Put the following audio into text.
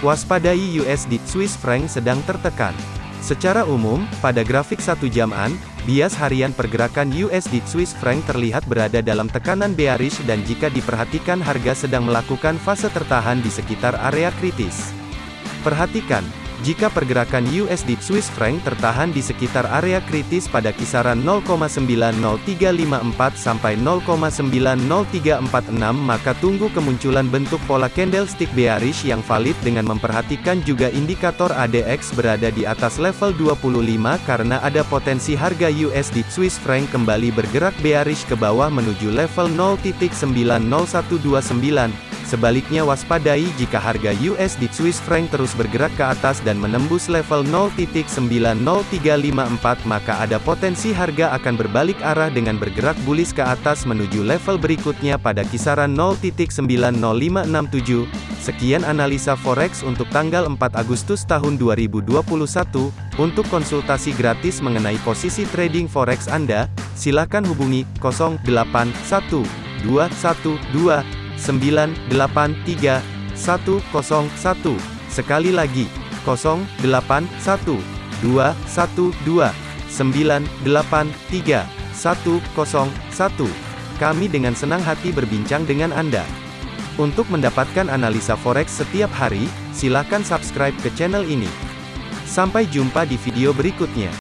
Waspadai USD Swiss franc sedang tertekan. Secara umum, pada grafik satu jaman, bias harian pergerakan USD Swiss franc terlihat berada dalam tekanan bearish dan jika diperhatikan harga sedang melakukan fase tertahan di sekitar area kritis. Perhatikan, jika pergerakan USD Swiss franc tertahan di sekitar area kritis pada kisaran 0,90354 sampai 0,90346 maka tunggu kemunculan bentuk pola candlestick bearish yang valid dengan memperhatikan juga indikator ADX berada di atas level 25 karena ada potensi harga USD Swiss franc kembali bergerak bearish ke bawah menuju level 0.90129 Sebaliknya waspadai jika harga USD Swiss franc terus bergerak ke atas dan menembus level 0.90354 maka ada potensi harga akan berbalik arah dengan bergerak bullish ke atas menuju level berikutnya pada kisaran 0.90567. Sekian analisa forex untuk tanggal 4 Agustus tahun 2021. Untuk konsultasi gratis mengenai posisi trading forex Anda, silakan hubungi 081212 983 101. Sekali lagi, 081 212 983 101. Kami dengan senang hati berbincang dengan Anda. Untuk mendapatkan analisa forex setiap hari, silakan subscribe ke channel ini. Sampai jumpa di video berikutnya.